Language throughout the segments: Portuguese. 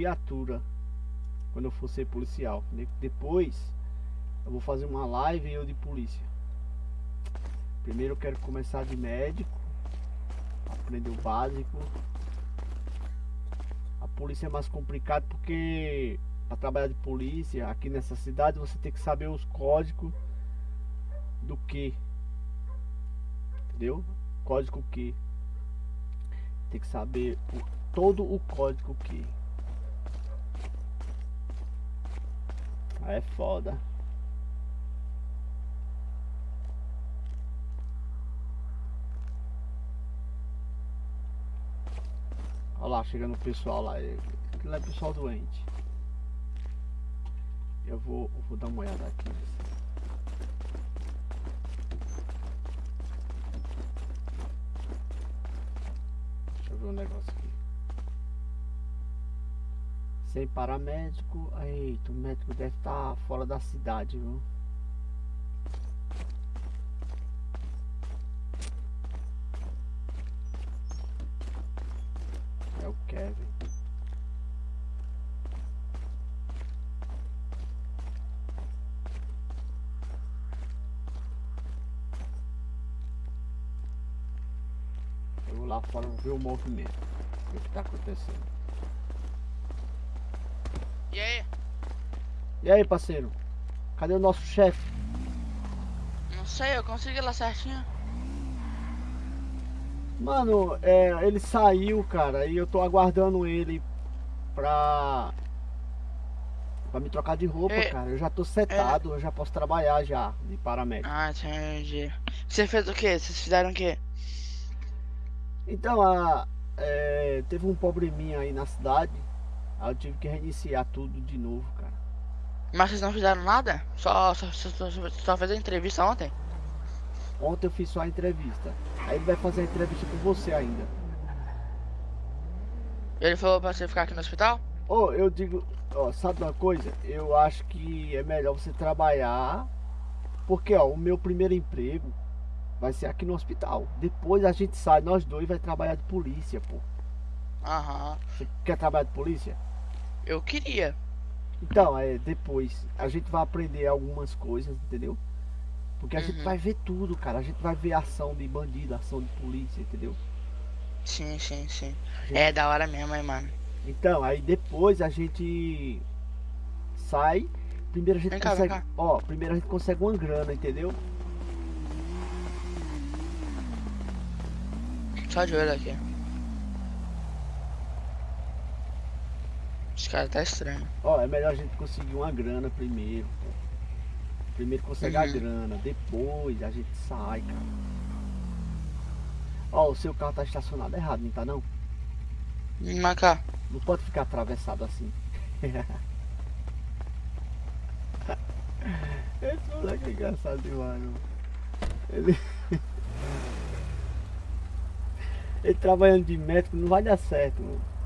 viatura quando eu for ser policial. Depois eu vou fazer uma live eu de polícia. Primeiro eu quero começar de médico, aprender o básico. A polícia é mais complicado porque para trabalhar de polícia aqui nessa cidade você tem que saber os códigos do que. Entendeu? Código que. Tem que saber o, todo o código que. É foda. Olha lá, chegando o pessoal lá. Aquilo é pessoal doente. Eu vou, eu vou dar uma olhada aqui. Deixa eu ver um negócio aqui. Sem paramédico. Eita, o médico deve estar tá fora da cidade, viu? É o Kevin. Eu vou lá fora ver o movimento. O que está acontecendo. E aí? E aí, parceiro? Cadê o nosso chefe? Não sei, eu consegui lá certinho. Mano, é, ele saiu, cara, e eu tô aguardando ele pra. pra me trocar de roupa, é, cara. Eu já tô setado, é... eu já posso trabalhar já de paramédico. Ah, entendi. Você fez o quê? Vocês fizeram o quê? Então, a, é, teve um probleminha aí na cidade. Aí eu tive que reiniciar tudo de novo, cara. Mas vocês não fizeram nada? Só, só, só, só fez a entrevista ontem? Ontem eu fiz só a entrevista. Aí ele vai fazer a entrevista com você ainda. Ele falou pra você ficar aqui no hospital? Oh, eu digo, ó, sabe uma coisa? Eu acho que é melhor você trabalhar. Porque, ó, o meu primeiro emprego vai ser aqui no hospital. Depois a gente sai, nós dois vai trabalhar de polícia, pô. Aham. Você quer trabalhar de polícia? Eu queria. Então, é, depois a gente vai aprender algumas coisas, entendeu? Porque a uhum. gente vai ver tudo, cara. A gente vai ver ação de bandido, ação de polícia, entendeu? Sim, sim, sim. Gente... É da hora mesmo, hein, mano. Então, aí depois a gente sai. Primeiro a gente vem consegue. Cá, ó, primeiro a gente consegue uma grana, entendeu? Só de olho aqui. Esse cara tá estranho. Ó, é melhor a gente conseguir uma grana primeiro, pô. Primeiro consegue uhum. a grana, depois a gente sai, cara. Ó, o seu carro tá estacionado errado, não tá não? Mas cá. Não pode ficar atravessado assim. Esse moleque é engraçado demais, mano. Ele... Ele trabalhando de médico não vai dar certo, mano.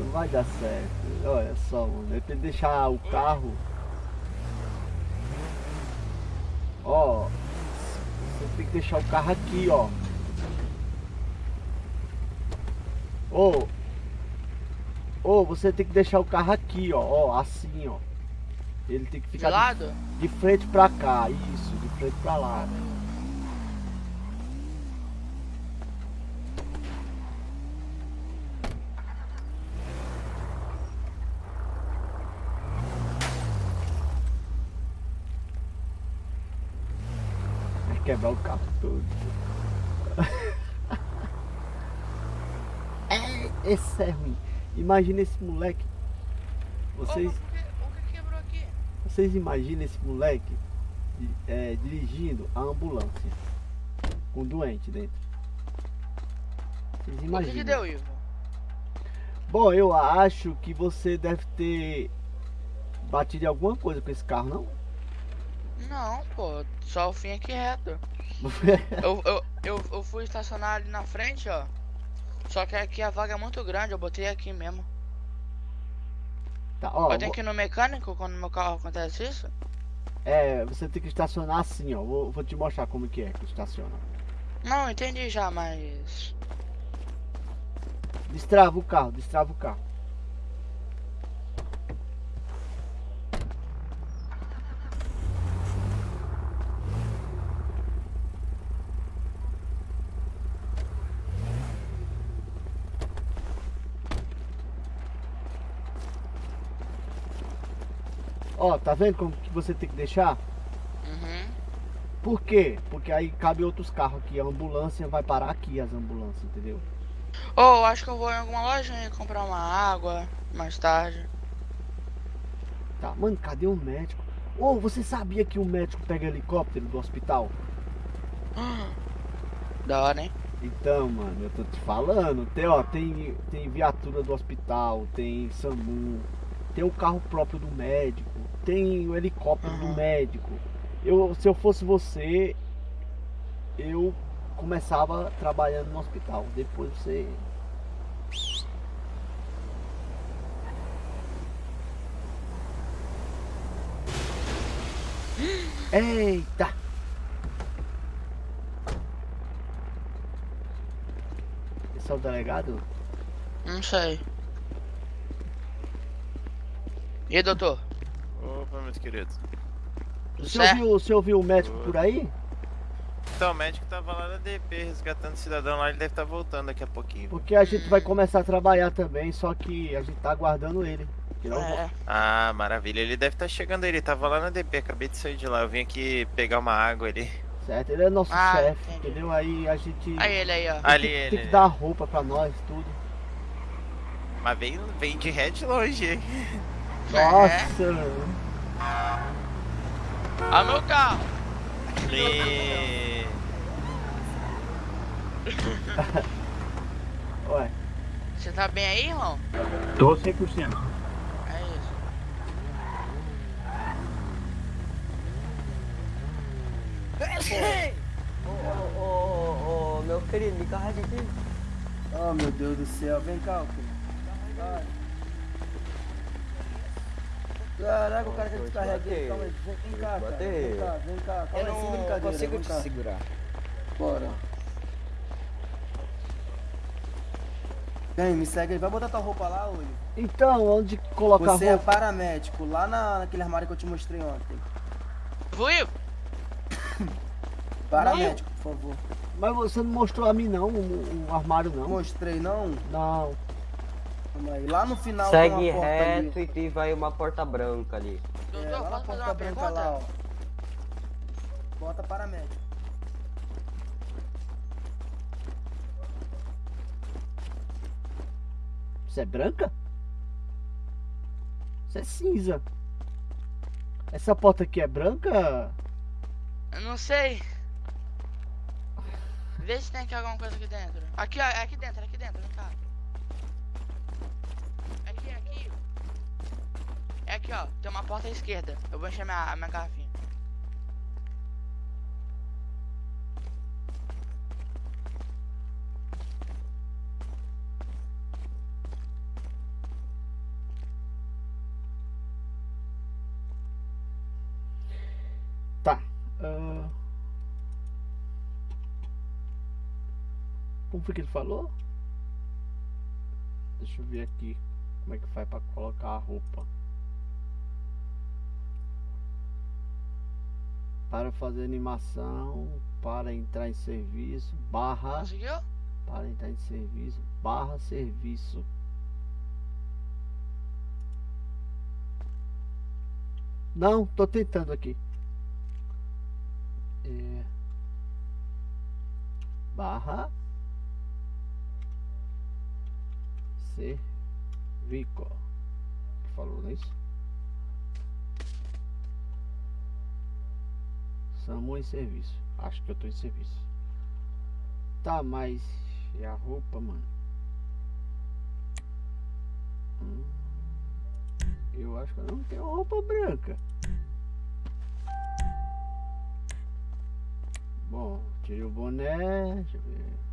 Não vai dar certo. Olha só, mano. Eu tenho que deixar o carro. Ó. Você tem que deixar o carro aqui, ó. Ô. Ô, você tem que deixar o carro aqui, ó. Ó, assim, ó. Ele tem que ficar de, de frente pra cá. Isso, de frente pra lá. Quebrar o carro todo. é, esse é ruim. Imagina esse moleque. Vocês. o, que, o que quebrou aqui? Vocês imaginam esse moleque é, dirigindo a ambulância com um doente dentro. Vocês imaginam. O que, que deu, Ivo? Bom, eu acho que você deve ter batido em alguma coisa com esse carro, não? Não, pô, só o fim aqui reto. eu, eu, eu, eu fui estacionar ali na frente, ó. Só que aqui a vaga é muito grande, eu botei aqui mesmo. Tá, ó, eu tenho que ir no mecânico quando meu carro acontece isso? É, você tem que estacionar assim, ó. Vou, vou te mostrar como que é que estaciona. Não, entendi já, mas. Destrava o carro, destrava o carro. Ó, tá vendo como que você tem que deixar? Uhum. Por quê? Porque aí cabe outros carros aqui. A ambulância vai parar aqui, as ambulâncias, entendeu? Ou acho que eu vou em alguma lojinha comprar uma água mais tarde. Tá, mano, cadê o médico? Ô, você sabia que o médico pega helicóptero do hospital? Da hora, hein? Então, mano, eu tô te falando. Tem, ó, tem, tem viatura do hospital, tem SAMU, tem o carro próprio do médico, tem o helicóptero do Uhum. médico. Eu, se eu fosse você, eu começava trabalhando no hospital. Depois você. Eita! Esse é o delegado? Não sei. E aí, doutor? Opa, meus queridos. Você ouviu, você ouviu o médico por aí? Então, o médico tava lá na DP resgatando o cidadão lá, ele deve estar voltando daqui a pouquinho. Porque a gente vai começar a trabalhar também, só que a gente tá aguardando ele. Que não- É. Ah, maravilha, ele deve estar chegando aí, ele tava lá na DP, acabei de sair de lá, eu vim aqui pegar uma água ali. Certo, ele é nosso Ah, chefe, entendeu? Aí a gente Aí ele aí, ó. tem, Ali que, ele. tem que dar roupa pra nós, tudo. Mas vem, vem de ré de longe, hein? Nossa! Ó meu carro. Me... Ué, Você tá bem aí, irmão? Tô 100%. É isso. Ô, ô, ô, ô, meu querido, me carrega aqui. Oh meu Deus do céu, vem cá, filho. Vai. Caraca, o cara bater. aqui. Calma aí, vem, vem cá, cara. Vem cá, vem cá. Calma Eu aí, sem consigo te cá. segurar. Bora. Vem, me segue aí. Vai botar tua roupa lá, Uli. então, onde colocar Você é roupa? paramédico, lá na, naquele armário que eu te mostrei ontem. Fui? Paramédico, por favor. Mas você não mostrou a mim não, o, o armário não. Mostrei, não? Não. Calma aí. Lá no final tem Segue uma porta reto ali. e tem vai uma porta branca ali. É, Doutor, lá na porta branca pergunta? lá, ó. Bota paramédico. Você é branca? Você é cinza. Essa porta aqui é branca? Eu não sei. Vê se tem aqui alguma coisa aqui dentro. Aqui, ó, é aqui dentro, é aqui dentro, vem cá. É aqui, ó. Tem uma porta à esquerda. Eu vou encher minha, minha garrafinha. Tá. ah. Como foi que ele falou? Deixa eu ver aqui como é que faz pra colocar a roupa. Para fazer animação, para entrar em serviço, barra, Conseguiu? para entrar em serviço, barra serviço. Não, tô tentando aqui. É. Barra. Servico. Que falou, não é isso? SAMU em serviço. Acho que eu tô em serviço. Tá, mas. E a roupa, mano? Hum, eu acho que eu não tenho roupa branca. Bom, tirei o boné. Deixa eu ver.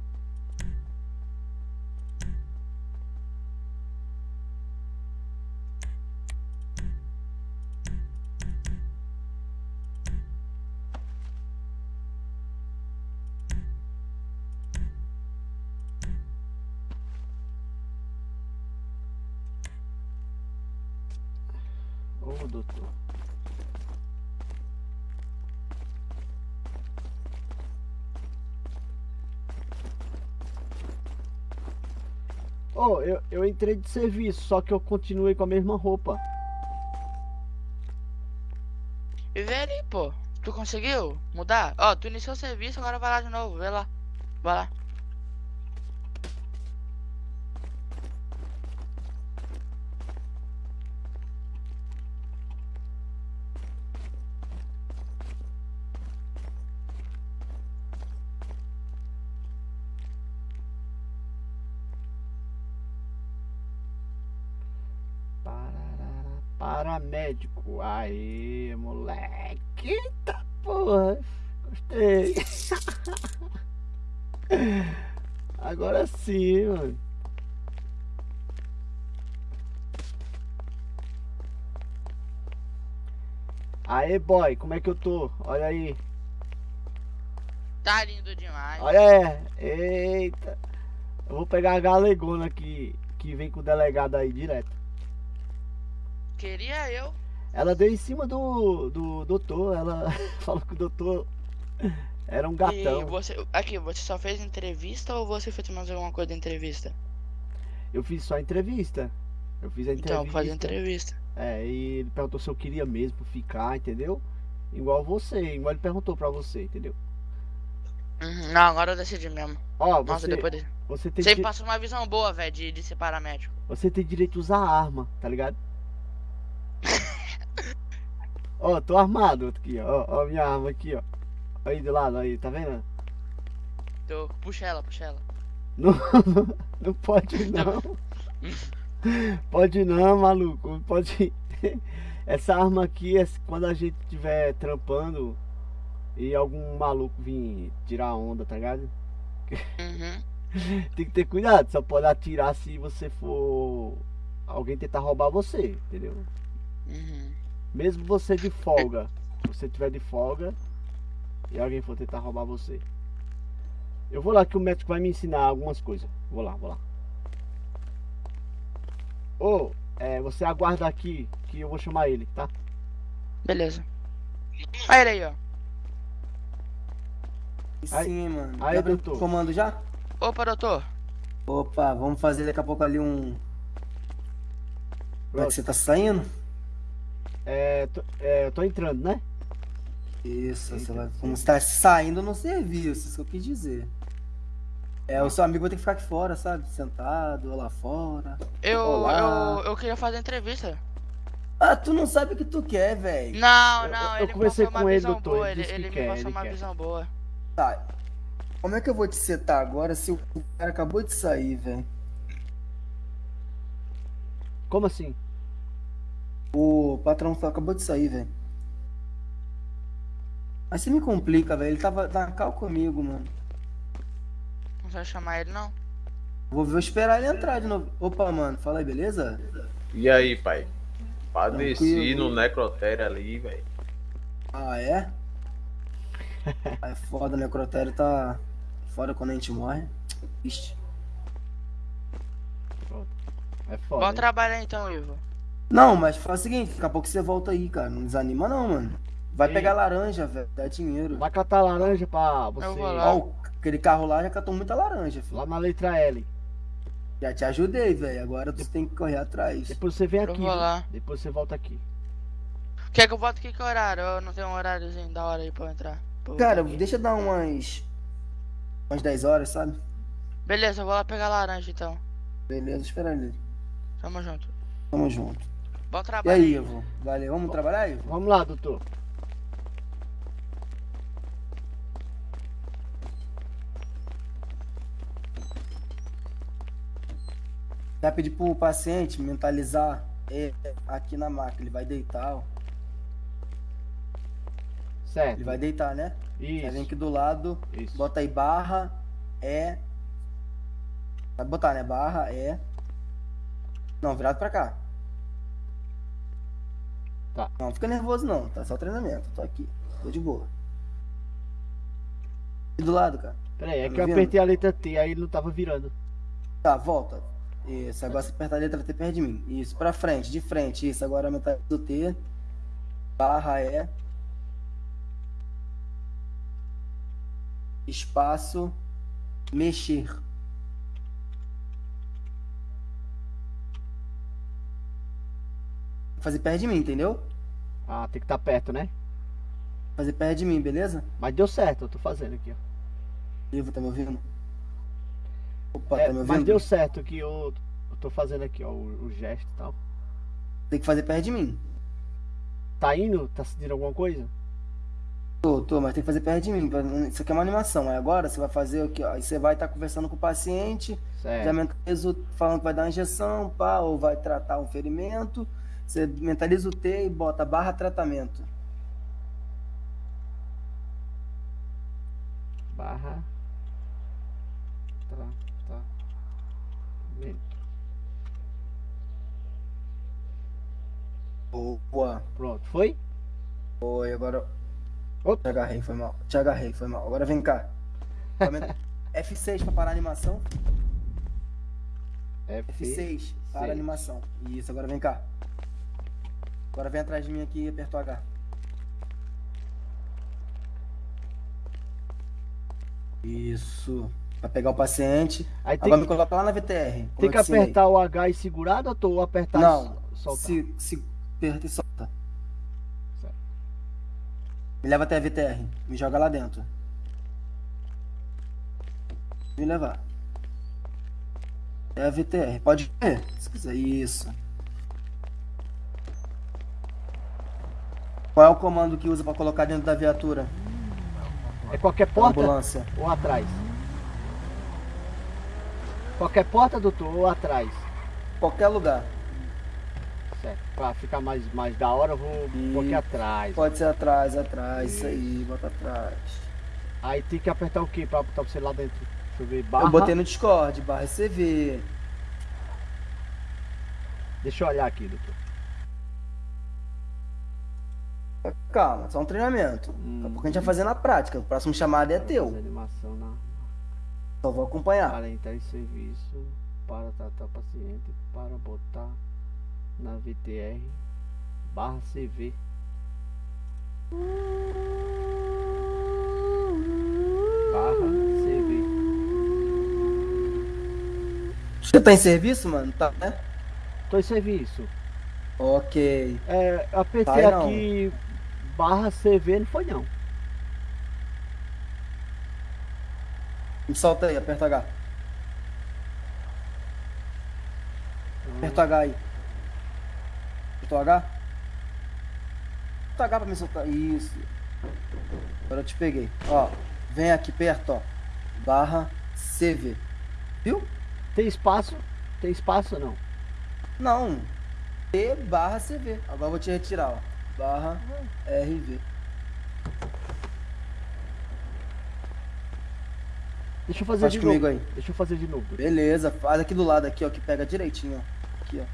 Oh, eu, eu entrei de serviço, só que eu continuei com a mesma roupa. E vê ali, pô. Tu conseguiu mudar? Ó, tu iniciou o serviço, agora vai lá de novo. Vê lá. Vai lá. Aê, moleque. Eita porra. Gostei. Agora sim, mano. Aê, boy, como é que eu tô? Olha aí. Tá lindo demais. Olha é. Eita. Eu vou pegar a galegona que, que vem com o delegado aí direto. Queria eu. Ela deu em cima do, do doutor. Ela falou que o doutor era um E gatão. você. Aqui, você só fez entrevista ou você fez mais alguma coisa da entrevista? Eu fiz só a entrevista. Eu fiz a entrevista. Então, fazer entrevista. É, e ele perguntou se eu queria mesmo ficar, entendeu? Igual você, igual ele perguntou pra você, entendeu? Uhum, Não, agora eu decidi mesmo. Ó, Nossa, você, depois de... você, tem, Você di- passou uma visão boa, velho, de, de ser paramédico. você tem direito a usar arma, tá ligado? Ó, tô armado aqui, ó. Ó, minha arma aqui, ó. Aí do lado, aí, tá vendo? Tô... Puxa ela, puxa ela. Não, não pode não. Pode não, maluco. Pode. Essa arma aqui é quando a gente estiver trampando e algum maluco vir tirar onda, tá ligado? Uhum. Tem que ter cuidado, só pode atirar se você for. Alguém tentar roubar você, entendeu? Uhum. Mesmo você de folga. Se você tiver de folga e alguém for tentar roubar você. Eu vou lá que o médico vai me ensinar algumas coisas. Vou lá, vou lá. Ô, é, você aguarda aqui que eu vou chamar ele, tá? Beleza. Olha ele aí, ó. Aí- Sim, mano. aí, doutor. comando já? Opa, doutor. Opa, vamos fazer daqui a pouco ali um. Como é que você tá saindo? É, tô, é, eu tô entrando, né? Isso, você Eita, vai. sim. Como você tá saindo no serviço, isso que eu quis dizer. É, o seu amigo vai ter que ficar aqui fora, sabe? Sentado, ou lá fora. Eu, Olá. eu, eu queria fazer entrevista. Ah, tu não sabe o que tu quer, velho. Não, Eu- não, eu ele me conversei passou uma com ele, visão doutor, boa. ele Ele, disse que ele me quer, passou ele uma quer. visão boa. Tá. Como é que eu vou te setar agora se o cara acabou de sair, velho? Como assim? O patrão só acabou de sair, velho. Mas você me complica, velho. Ele tava na cal comigo, mano. Não vai chamar ele, não? Vou, vou esperar ele entrar de novo. Opa, mano, fala aí, beleza? E aí, pai? Padeci no necrotério ali, velho. Ah, é? É foda, o necrotério tá foda quando a gente morre. Ixi. É foda. Bom hein? trabalho então, Ivo. Não, mas faz o seguinte, daqui a pouco você volta aí, cara. Não desanima não, mano. Vai Sim. pegar laranja, velho. Dá dinheiro. Vai catar laranja pra você. Eu vou lá. Ó, o- aquele carro lá já catou muita laranja, filho. Lá na letra L. Já te ajudei, velho. Agora tu tem que correr atrás. Depois você vem Eu aqui. vou viu? lá. Depois você volta aqui. Quer que eu volte aqui que horário? Eu não tenho um horáriozinho da hora aí pra eu entrar. Pra eu Cara, voltar aqui. deixa eu dar umas. umas 10 horas, sabe? Beleza, eu vou lá pegar laranja então. Beleza, espera ali. Tamo junto. Tamo junto. Bom E trabalho. aí, Ivo? Valeu. Vamos trabalhar, Ivo? Vamos lá, doutor. Vai pedir pro paciente mentalizar é, aqui na máquina. Ele vai deitar, ó. Certo. Ele vai deitar, né? Aí vem Isso. aqui do lado, Isso. bota aí barra, é. Vai botar, né? Barra, é. Não, virado pra cá. Tá. Não fica nervoso não, tá só treinamento. Tô aqui, tô de boa. E do lado, cara. Peraí, é Tá que eu vendo? apertei a letra T, aí ele não tava virando. Tá, volta. Isso, agora você aperta a letra T perto de mim. Isso, pra frente, de frente. Isso, agora metade do T. Barra E. Espaço. Mexer. Fazer perto de mim, entendeu? Ah, tem que estar perto, né? Fazer perto de mim, beleza? Mas deu certo, eu tô fazendo aqui, ó. Ivo, tá me ouvindo? Opa, É, tá me ouvindo? mas deu certo que eu, eu tô fazendo aqui, ó, o, o gesto e tal. Tem que fazer perto de mim. Tá indo? Tá sentindo alguma coisa? Tô, tô, mas tem que fazer perto de mim. Isso aqui é uma animação. Aí agora você vai fazer o que? Aí você vai estar conversando com o paciente, já Certo. mentaliza o, falando que vai dar uma injeção, pá, ou vai tratar um ferimento. Você mentaliza o T e bota barra tratamento. Barra. Bem, Boa. Pronto, foi? Foi, agora. Opa. Te agarrei, foi mal. Te agarrei, foi mal. Agora vem cá. Aumenta- F6 pra parar a animação. F. F6 para a seis. animação. Isso, agora vem cá. Agora vem atrás de mim aqui e aperta o H. Isso. Pra pegar o paciente. Aí tem Agora que, me coloca lá na VTR. tem eu que apertar o H e segurado ou tô apertar Não, e soltar? se, se aperta e solta. Certo. Me leva até a VTR. Me joga lá dentro. Me levar. É a VTR. Pode ver, se quiser. Isso. Qual é o comando que usa pra colocar dentro da viatura? É qualquer porta ambulância. ou atrás? Qualquer porta, doutor, ou atrás? Qualquer lugar. Certo. Pra ficar mais, mais da hora, eu vou um pouquinho E- atrás. Pode ser atrás, atrás. Isso aí, bota atrás. Aí tem que apertar o que pra botar você lá dentro? Deixa eu ver. Barra. Eu botei no Discord, barra CV. Deixa eu olhar aqui, doutor. Calma, só um treinamento. Daqui a pouco a gente vai fazer na prática. O próximo chamado é teu. animação na. Só vou acompanhar. Para entrar em serviço, para tratar paciente, para botar na VTR barra CV. Barra CV. Você tá em serviço, mano? Tá, né? Tô em serviço. Ok. É, apertei Vai não. Barra CV, não foi não. Me solta aí, aperta H. Aperta H aí. Apertou H? Aperta H pra me soltar. Isso. Agora eu te peguei. Ó, vem aqui perto, ó. Barra CV. Viu? Tem espaço? Tem espaço ou não? Não. T barra CV. Agora eu vou te retirar, ó. Barra RV. Deixa eu fazer Faz de comigo novo. aí. Deixa eu fazer de novo. Beleza, faz aqui do lado aqui, ó, que pega direitinho, ó. Aqui, ó.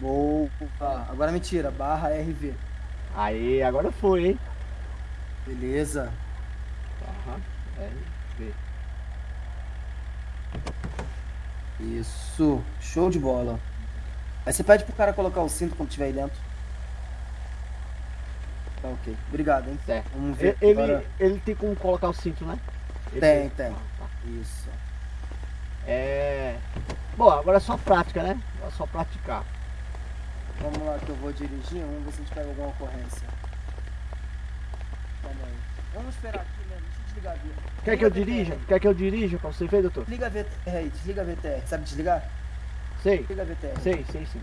Boa. Agora me tira, barra RV. Aí, agora foi, hein? Beleza. Barra RV. Isso. Show de bola. Aí você pede pro cara colocar o cinto quando tiver aí dentro. Tá ok. Obrigado, hein? Certo. Vamos ver. Ele, Agora... ele tem como colocar o cinto, né? Ele Tem, tem. Ah, tá. Isso. É. Bom, agora é só prática, né? É só praticar. Vamos lá que eu vou dirigir, vamos ver se a gente pega alguma ocorrência. Calma aí. Vamos esperar aqui mesmo, deixa eu desligar a VTR. Quer que eu dirija? Quer que eu dirija pra você ver, doutor? Desliga a VTR aí, desliga a VTR. Sabe desligar? Sei, Desliga a VTR. sei, sei sim.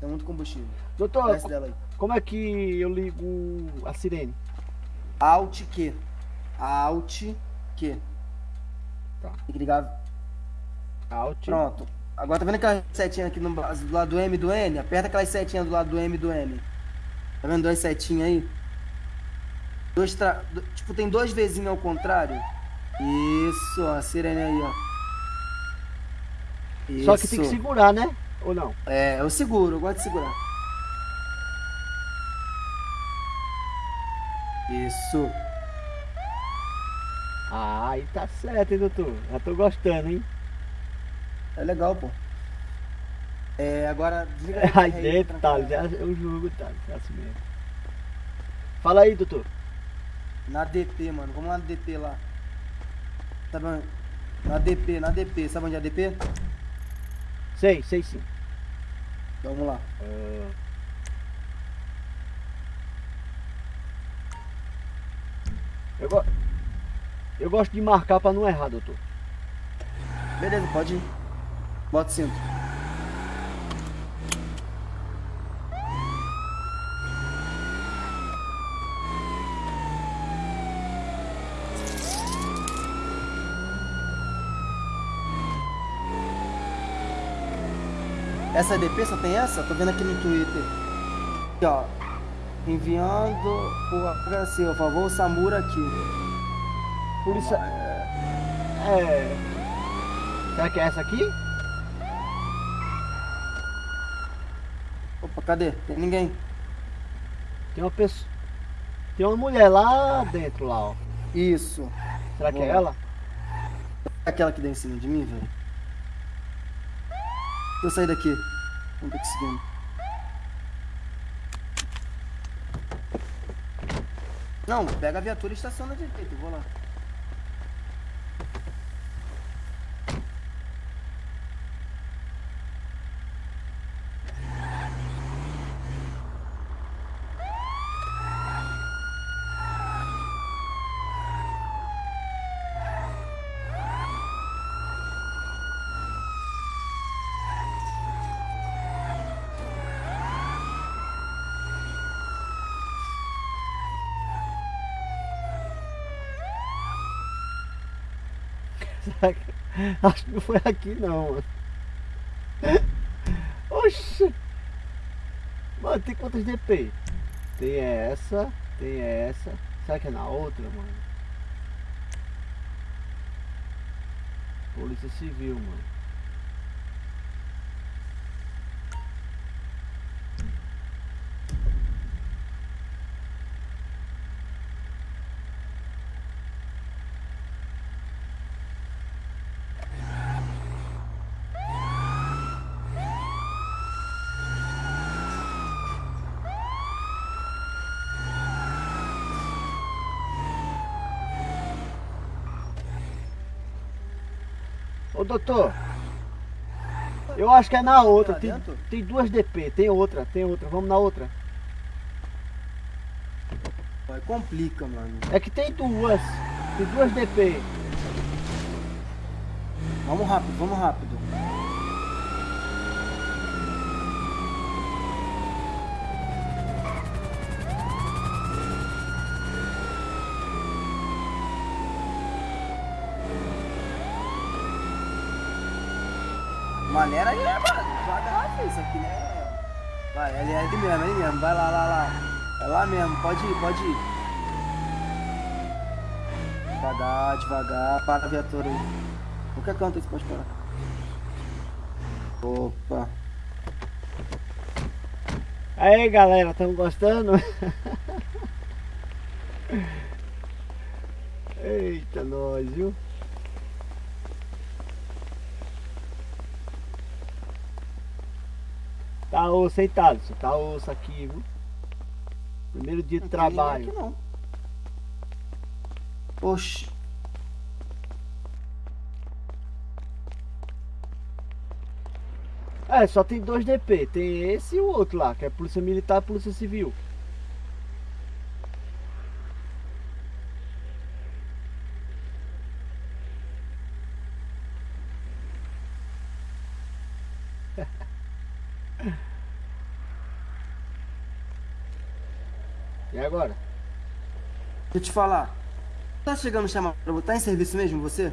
Tem muito combustível. Doutor, Desce dela aí. como é que eu ligo a sirene? Alt Q. Alt Q. Tá. Tem que ligar. Alt. Pronto. Agora tá vendo aquela setinha aqui no, do lado do M e do N? Aperta aquelas setinhas do lado do M e do N. Tá vendo duas setinhas aí? Dois tra... Tipo, tem dois vezinhos ao contrário. Isso, ó, a sirene aí, ó. Só que tem que Isso. segurar, né? Ou não? É, eu seguro, eu gosto de segurar. Isso. Ah, aí tá certo, hein, doutor? Já tô gostando, hein? É legal, pô. É, agora desliga a Aí BR dentro, tá, tranquilo. já é o jogo, tá, é assim mesmo. Fala aí, doutor. Na DP, mano. Vamos lá na DP lá. Sabe onde? Na DP, na DP. Sabe onde é a DP? Sei, sei sim. Vamos lá. Eu, go... eu gosto de marcar pra não errar, doutor. Beleza, pode ir. Bota o cinto. Essa DP só tem essa? Tô vendo aqui no Twitter. Aqui, ó. Enviando por HC, por favor, Samura aqui. Polícia. É. Será que é essa aqui? Opa, cadê? Tem ninguém. Tem uma pessoa. Tem uma mulher lá dentro, lá, ó. Isso. Será que é ela? Aquela que deu em cima de mim, velho. Deixa eu sair daqui. Vamos ter que seguir. Não, pega a viatura e estaciona direito, eu vou lá. Acho que não foi aqui não, mano. Oxi! Mano, tem quantas DP? Tem essa, tem essa. Será que é na outra, mano? Polícia Civil, mano. Ô doutor, eu acho que é na outra. Tem, dentro? tem duas DP, tem outra, tem outra. Vamos na outra. Vai, complica, mano. É que tem duas. Tem duas DP. Vamos rápido, vamos rápido. Maneira aí, né, mano? Devagar, filho, isso aqui, né? Vai, ele é ali mesmo, é ali mesmo. Vai lá, lá, lá. É lá mesmo, pode ir, pode ir. Devagar, devagar. Para a viatura aí. Qualquer canto aí você pode parar. Opa. Aí galera, estão gostando? Eita, nós, viu? Osso, hein, Thaleson? Tá osso aqui, viu? Primeiro dia de Não tem ninguém trabalho. Aqui, não. Oxi. É, só tem dois DP. Tem esse e o outro lá, que é Polícia Militar e Polícia Civil. Agora? Deixa eu te falar. Tá chegando chamar pra Tá em serviço mesmo você?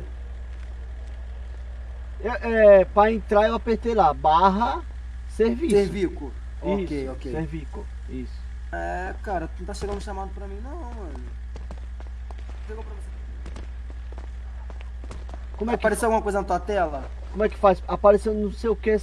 É, é, pra entrar eu apertei lá, barra serviço. Servico. Ok, Isso, ok. Servico, isso. É, cara, não tá chegando chamado pra mim não, mano. Chegou pra você. Como é que Apareceu alguma coisa na tua tela? Como é que faz? Apareceu não sei o que,